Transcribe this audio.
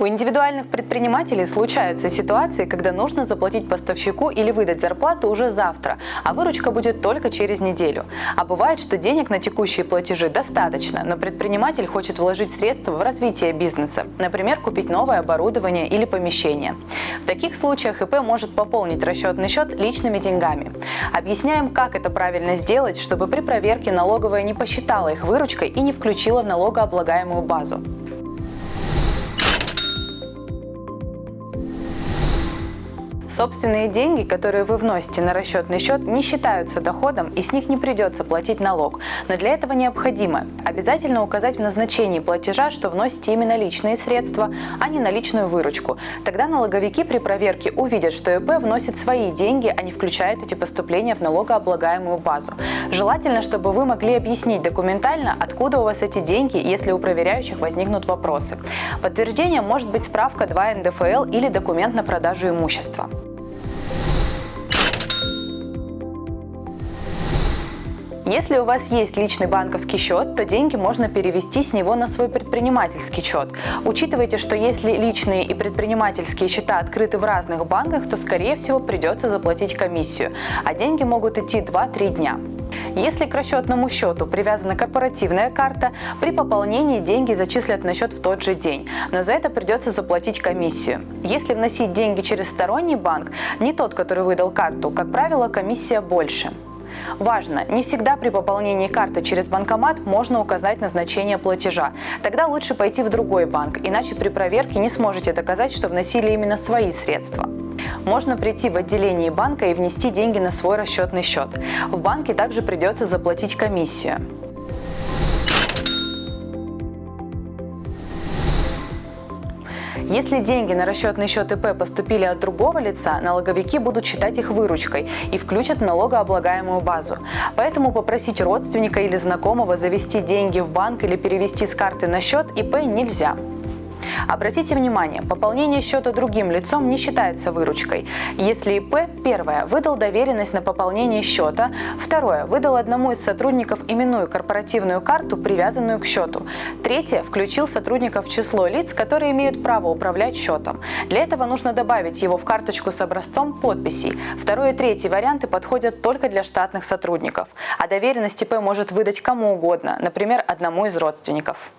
У индивидуальных предпринимателей случаются ситуации, когда нужно заплатить поставщику или выдать зарплату уже завтра, а выручка будет только через неделю. А бывает, что денег на текущие платежи достаточно, но предприниматель хочет вложить средства в развитие бизнеса, например, купить новое оборудование или помещение. В таких случаях ИП может пополнить расчетный счет личными деньгами. Объясняем, как это правильно сделать, чтобы при проверке налоговая не посчитала их выручкой и не включила в налогооблагаемую базу. Собственные деньги, которые вы вносите на расчетный счет, не считаются доходом и с них не придется платить налог. Но для этого необходимо обязательно указать в назначении платежа, что вносите именно личные средства, а не наличную выручку. Тогда налоговики при проверке увидят, что ИП вносит свои деньги, а не включает эти поступления в налогооблагаемую базу. Желательно, чтобы вы могли объяснить документально, откуда у вас эти деньги, если у проверяющих возникнут вопросы. Подтверждение может быть справка 2 НДФЛ или документ на продажу имущества. Если у вас есть личный банковский счет, то деньги можно перевести с него на свой предпринимательский счет. Учитывайте, что если личные и предпринимательские счета открыты в разных банках, то скорее всего придется заплатить комиссию, а деньги могут идти 2-3 дня. Если к расчетному счету привязана корпоративная карта, при пополнении деньги зачислят на счет в тот же день, но за это придется заплатить комиссию. Если вносить деньги через сторонний банк, не тот, который выдал карту, как правило, комиссия больше. Важно, не всегда при пополнении карты через банкомат можно указать назначение платежа. Тогда лучше пойти в другой банк, иначе при проверке не сможете доказать, что вносили именно свои средства. Можно прийти в отделение банка и внести деньги на свой расчетный счет. В банке также придется заплатить комиссию. Если деньги на расчетный счет ИП поступили от другого лица, налоговики будут считать их выручкой и включат в налогооблагаемую базу. Поэтому попросить родственника или знакомого завести деньги в банк или перевести с карты на счет ИП нельзя. Обратите внимание, пополнение счета другим лицом не считается выручкой. Если ИП, первое, выдал доверенность на пополнение счета, второе, выдал одному из сотрудников именную корпоративную карту, привязанную к счету, третье, включил сотрудников в число лиц, которые имеют право управлять счетом. Для этого нужно добавить его в карточку с образцом подписей. Второй и третий варианты подходят только для штатных сотрудников, а доверенность ИП может выдать кому угодно, например, одному из родственников.